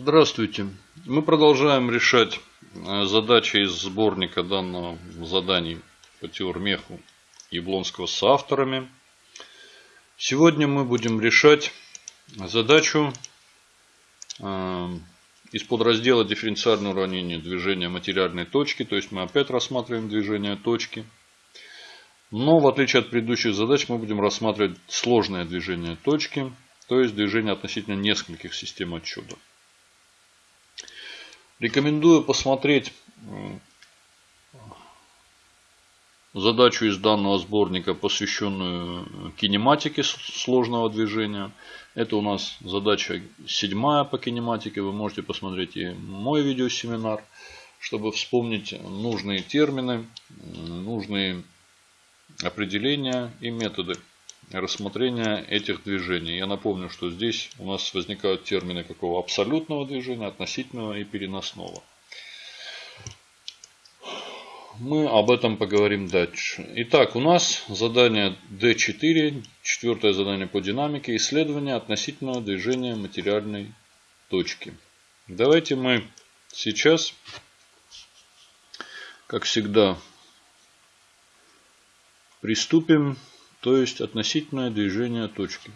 Здравствуйте. Мы продолжаем решать э, задачи из сборника данного заданий по теормеху Яблонского с авторами. Сегодня мы будем решать задачу э, из подраздела дифференциальное уравнение движения материальной точки. То есть мы опять рассматриваем движение точки. Но в отличие от предыдущих задач мы будем рассматривать сложное движение точки. То есть движение относительно нескольких систем отчета. Рекомендую посмотреть задачу из данного сборника, посвященную кинематике сложного движения. Это у нас задача седьмая по кинематике. Вы можете посмотреть и мой видеосеминар, чтобы вспомнить нужные термины, нужные определения и методы рассмотрения этих движений. Я напомню, что здесь у нас возникают термины какого абсолютного движения, относительного и переносного. Мы об этом поговорим дальше. Итак, у нас задание D4, четвертое задание по динамике, исследование относительного движения материальной точки. Давайте мы сейчас, как всегда, приступим то есть относительное движение точки.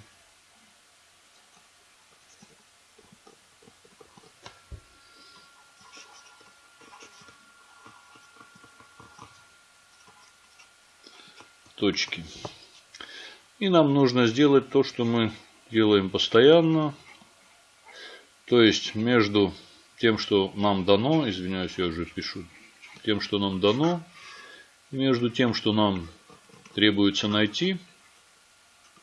точки. И нам нужно сделать то, что мы делаем постоянно. То есть между тем, что нам дано, извиняюсь, я уже пишу, тем, что нам дано, между тем, что нам требуется найти,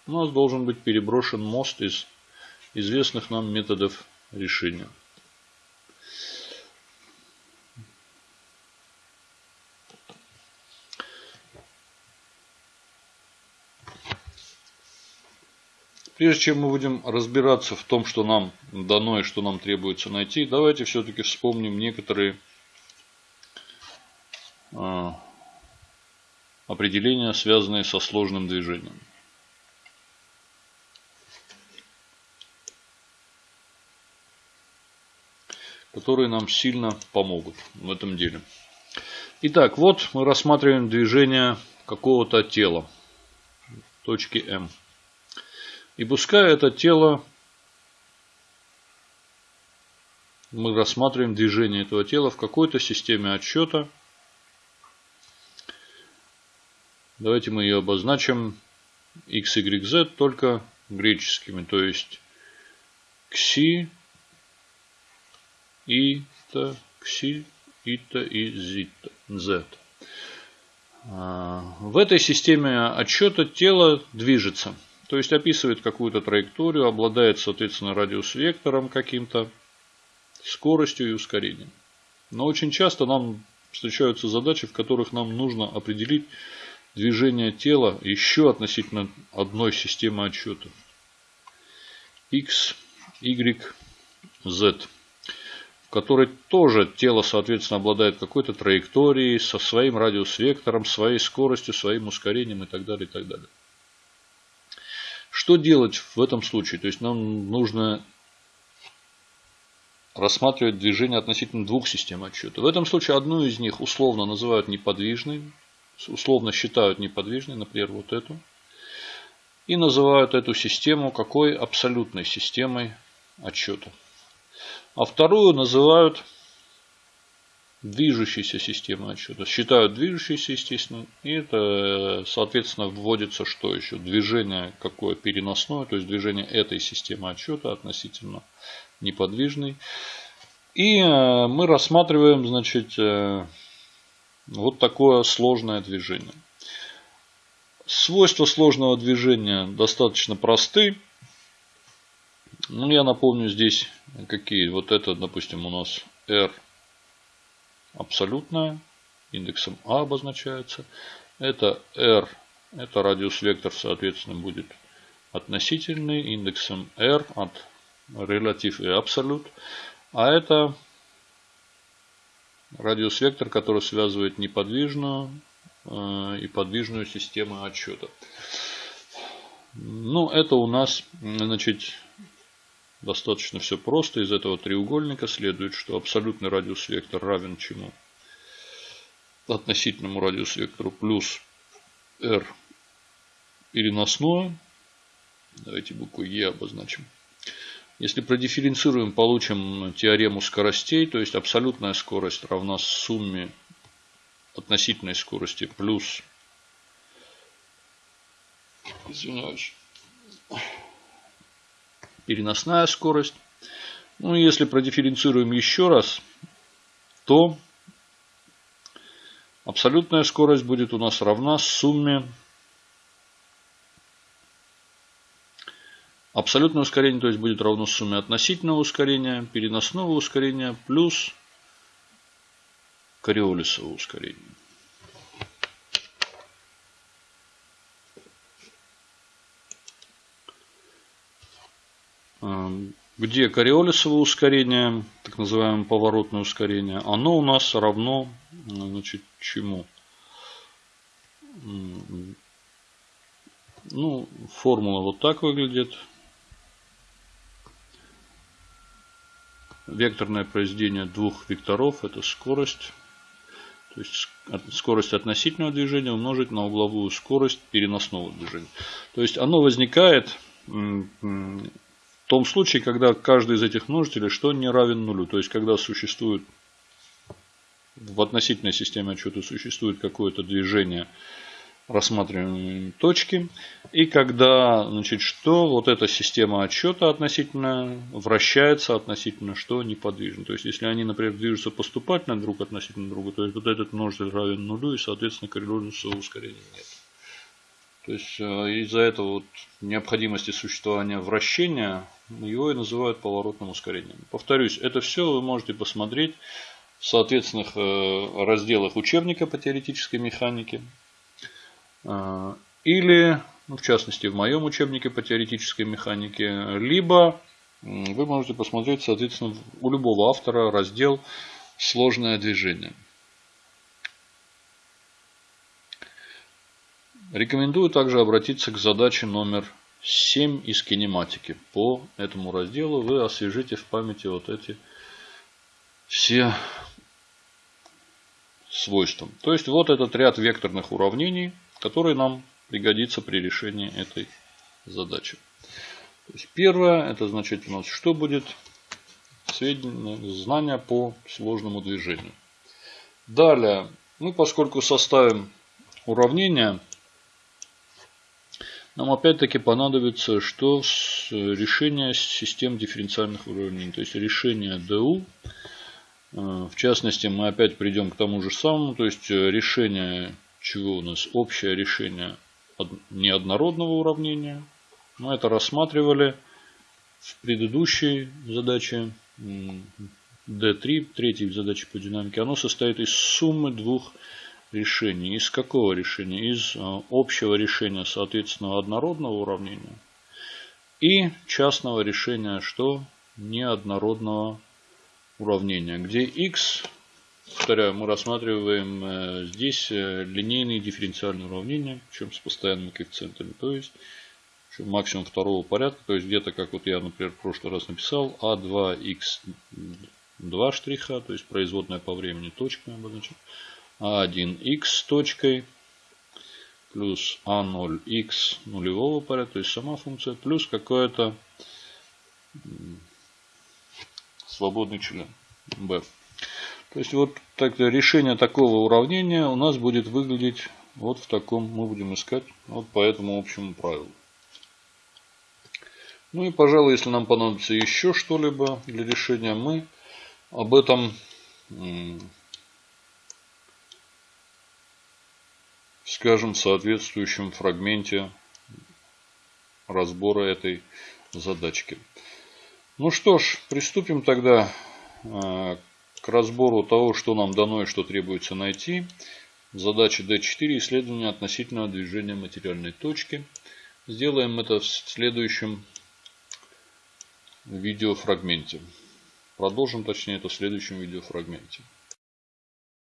у нас должен быть переброшен мост из известных нам методов решения. Прежде чем мы будем разбираться в том, что нам дано и что нам требуется найти, давайте все-таки вспомним некоторые определения, связанные со сложным движением. которые нам сильно помогут в этом деле. Итак, вот мы рассматриваем движение какого-то тела, точки М. И пускай это тело, мы рассматриваем движение этого тела в какой-то системе отсчета – Давайте мы ее обозначим x, y, z только греческими. То есть кси, ита, кси, ита и зита, z. А, в этой системе отсчета тело движется. То есть описывает какую-то траекторию, обладает, соответственно, радиус-вектором каким-то, скоростью и ускорением. Но очень часто нам встречаются задачи, в которых нам нужно определить движение тела еще относительно одной системы отсчета. X, Y, Z. В которой тоже тело, соответственно, обладает какой-то траекторией, со своим радиус-вектором, своей скоростью, своим ускорением и так далее, и так далее. Что делать в этом случае? То есть нам нужно рассматривать движение относительно двух систем отсчета. В этом случае одну из них условно называют неподвижной, условно считают неподвижной, например, вот эту, и называют эту систему какой абсолютной системой отсчета. А вторую называют движущейся системой отсчета. Считают движущейся, естественно, и это, соответственно, вводится что еще? Движение какое переносное, то есть движение этой системы отсчета относительно неподвижной. И э, мы рассматриваем, значит, э, вот такое сложное движение. Свойства сложного движения достаточно просты. Ну, я напомню здесь какие. Вот это, допустим, у нас R абсолютная, индексом А обозначается. Это R, это радиус вектор, соответственно, будет относительный, индексом R от релятив и абсолют. А это радиус-вектор, который связывает неподвижную э, и подвижную систему отсчета. Ну, это у нас, значит, Достаточно все просто. Из этого треугольника следует, что абсолютный радиус вектор равен чему? Относительному радиус вектору плюс r переносное. Давайте букву Е обозначим. Если продифференцируем, получим теорему скоростей, то есть абсолютная скорость равна сумме относительной скорости плюс, извиняюсь, переносная скорость. Ну, если продифференцируем еще раз, то абсолютная скорость будет у нас равна сумме Абсолютное ускорение, то есть будет равно сумме относительного ускорения, переносного ускорения плюс кориолисового ускорения. Эм, где кориолисовое ускорение, так называемое поворотное ускорение, оно у нас равно значит, чему? Ну, формула вот так выглядит. Векторное произведение двух векторов – это скорость. То есть скорость относительного движения умножить на угловую скорость переносного движения. То есть оно возникает в том случае, когда каждый из этих множителей что не равен нулю. То есть когда существует в относительной системе отчета существует какое-то движение рассматриваемые точки. И когда, значит, что вот эта система отсчета относительно вращается относительно что неподвижно. То есть, если они, например, движутся поступательно друг относительно друга, то есть вот этот множитель равен нулю, и, соответственно, коррелирующего ускорения нет. То есть, э, из-за этого вот необходимости существования вращения, его и называют поворотным ускорением. Повторюсь, это все вы можете посмотреть в соответственных э, разделах учебника по теоретической механике. А, или, ну, в частности, в моем учебнике по теоретической механике, либо вы можете посмотреть, соответственно, у любого автора раздел «Сложное движение». Рекомендую также обратиться к задаче номер 7 из кинематики. По этому разделу вы освежите в памяти вот эти все свойства. То есть вот этот ряд векторных уравнений – который нам пригодится при решении этой задачи. То есть первое, это значит у нас что будет? Сведения, знания по сложному движению. Далее, мы поскольку составим уравнение, нам опять-таки понадобится что решение систем дифференциальных уравнений. То есть решение ДУ. Э, в частности, мы опять придем к тому же самому. То есть решение чего у нас общее решение неоднородного уравнения. Мы это рассматривали в предыдущей задаче D3, третьей задачи по динамике. Оно состоит из суммы двух решений. Из какого решения? Из а, общего решения, соответственно, однородного уравнения и частного решения, что неоднородного уравнения, где x Повторяю, мы рассматриваем э, здесь э, линейные дифференциальные уравнения, причем с постоянными коэффициентами. То есть максимум второго порядка. То есть где-то, как вот я, например, в прошлый раз написал, А2х2 штриха, то есть производная по времени точками обозначим. А1х точкой плюс А0х нулевого порядка, то есть сама функция, плюс какое-то свободный член b. То есть вот так, решение такого уравнения у нас будет выглядеть вот в таком, мы будем искать вот по этому общему правилу. Ну и, пожалуй, если нам понадобится еще что-либо для решения, мы об этом скажем в соответствующем фрагменте разбора этой задачки. Ну что ж, приступим тогда э, к разбору того, что нам дано и что требуется найти. Задача D4 исследование относительного движения материальной точки. Сделаем это в следующем видеофрагменте. Продолжим, точнее, это в следующем видеофрагменте.